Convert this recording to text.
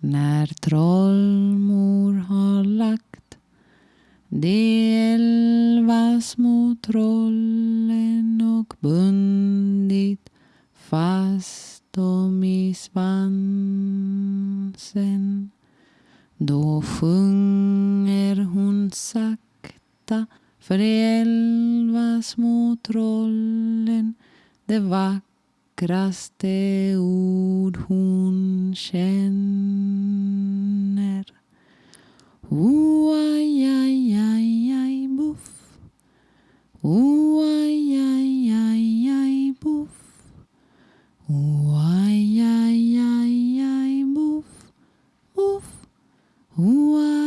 När trollmor har lagt de elva små trollen och bundit fast dem i svansen då sjunger hon sakta för de elva små trollen det vackraste ord hon känner. Ooh, ay, ay, ay, ay, boof. Ooh, ay, ay, ay, ay, boof. Ooh, ay, ay, ay, ay, boof, boof. Ooh, ay.